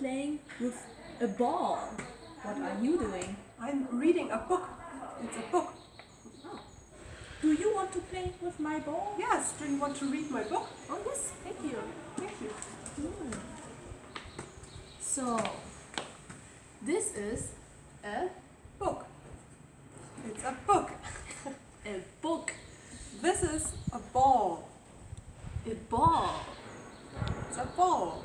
playing with a ball. What are you doing? I'm reading a book. It's a book. Oh. Do you want to play with my ball? Yes. Do you want to read my book? Oh, yes. Thank you. Thank you. Mm. So, this is a book. It's a book. a book. This is a ball. A ball. It's a ball.